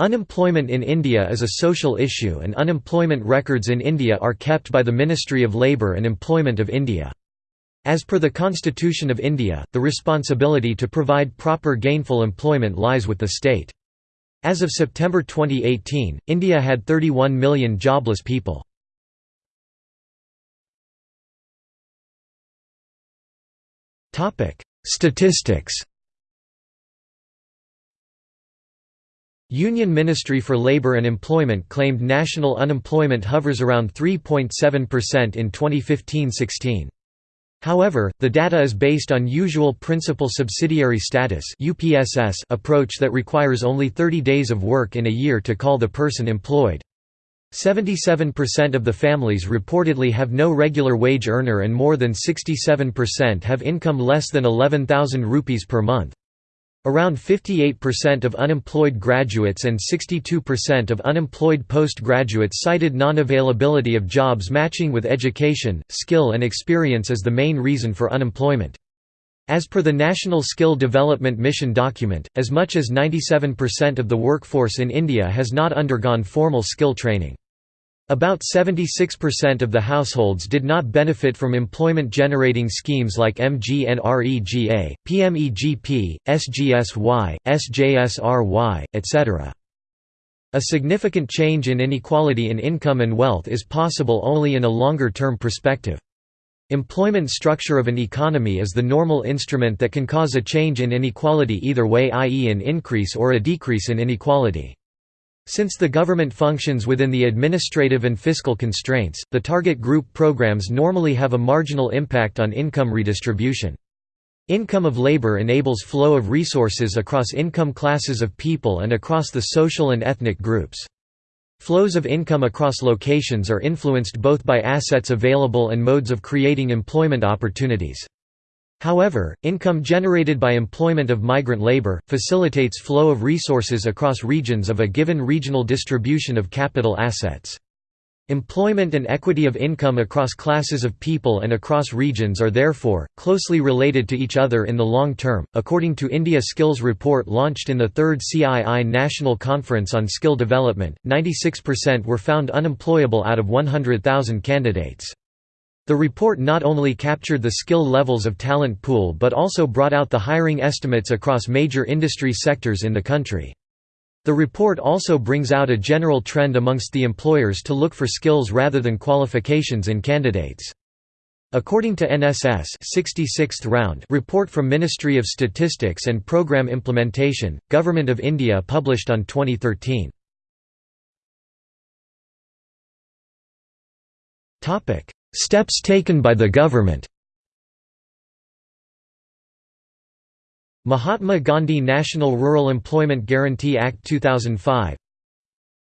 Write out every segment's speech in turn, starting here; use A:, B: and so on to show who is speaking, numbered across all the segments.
A: Unemployment in India is a social issue and unemployment records in India are kept by the Ministry of Labour and Employment of India. As per the Constitution of India, the responsibility to provide proper gainful employment lies with the state. As of September 2018, India had 31 million jobless people. Statistics Union Ministry for Labour and Employment claimed national unemployment hovers around 3.7% in 2015–16. However, the data is based on usual principal subsidiary status approach that requires only 30 days of work in a year to call the person employed. 77% of the families reportedly have no regular wage earner and more than 67% have income less than 11,000 rupees per month. Around 58% of unemployed graduates and 62% of unemployed postgraduates cited non-availability of jobs matching with education, skill and experience as the main reason for unemployment. As per the National Skill Development Mission document, as much as 97% of the workforce in India has not undergone formal skill training. About 76% of the households did not benefit from employment-generating schemes like MGNREGA, PMEGP, SGSY, SJSRY, etc. A significant change in inequality in income and wealth is possible only in a longer-term perspective. Employment structure of an economy is the normal instrument that can cause a change in inequality either way i.e. an increase or a decrease in inequality. Since the government functions within the administrative and fiscal constraints, the target group programs normally have a marginal impact on income redistribution. Income of labor enables flow of resources across income classes of people and across the social and ethnic groups. Flows of income across locations are influenced both by assets available and modes of creating employment opportunities. However, income generated by employment of migrant labor, facilitates flow of resources across regions of a given regional distribution of capital assets. Employment and equity of income across classes of people and across regions are therefore, closely related to each other in the long term. According to India Skills Report launched in the third CII National Conference on Skill Development, 96% were found unemployable out of 100,000 candidates. The report not only captured the skill levels of talent pool but also brought out the hiring estimates across major industry sectors in the country. The report also brings out a general trend amongst the employers to look for skills rather than qualifications in candidates. According to NSS 66th round report from Ministry of Statistics and Programme Implementation, Government of India published on 2013. Steps taken by the government Mahatma Gandhi National Rural Employment Guarantee Act 2005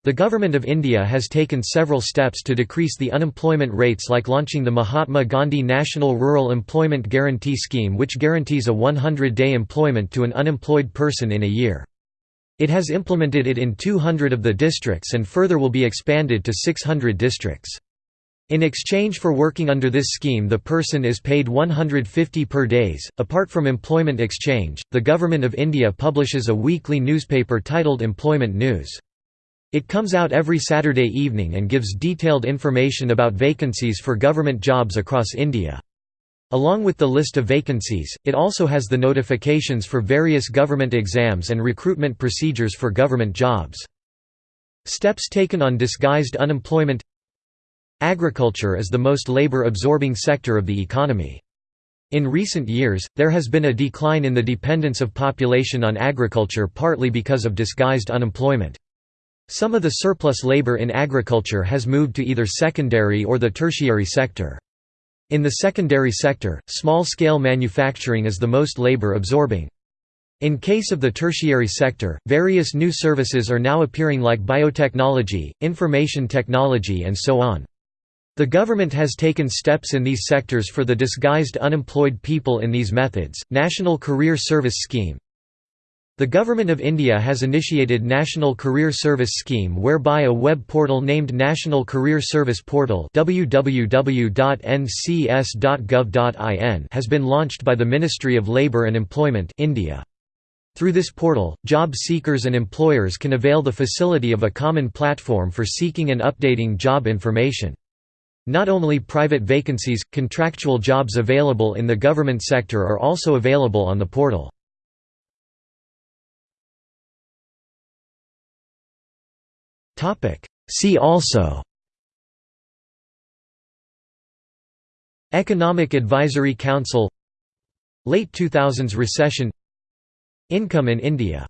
A: The Government of India has taken several steps to decrease the unemployment rates like launching the Mahatma Gandhi National Rural Employment Guarantee Scheme which guarantees a 100-day employment to an unemployed person in a year. It has implemented it in 200 of the districts and further will be expanded to 600 districts. In exchange for working under this scheme the person is paid 150 per days. Apart from employment exchange, the Government of India publishes a weekly newspaper titled Employment News. It comes out every Saturday evening and gives detailed information about vacancies for government jobs across India. Along with the list of vacancies, it also has the notifications for various government exams and recruitment procedures for government jobs. Steps taken on disguised unemployment Agriculture is the most labor-absorbing sector of the economy. In recent years, there has been a decline in the dependence of population on agriculture partly because of disguised unemployment. Some of the surplus labor in agriculture has moved to either secondary or the tertiary sector. In the secondary sector, small-scale manufacturing is the most labor-absorbing. In case of the tertiary sector, various new services are now appearing like biotechnology, information technology and so on. The government has taken steps in these sectors for the disguised unemployed people in these methods. National Career Service Scheme The Government of India has initiated National Career Service Scheme whereby a web portal named National Career Service Portal www.ncs.gov.in has been launched by the Ministry of Labour and Employment India. Through this portal, job seekers and employers can avail the facility of a common platform for seeking and updating job information. Not only private vacancies, contractual jobs available in the government sector are also available on the portal. See also Economic Advisory Council Late 2000s recession Income in India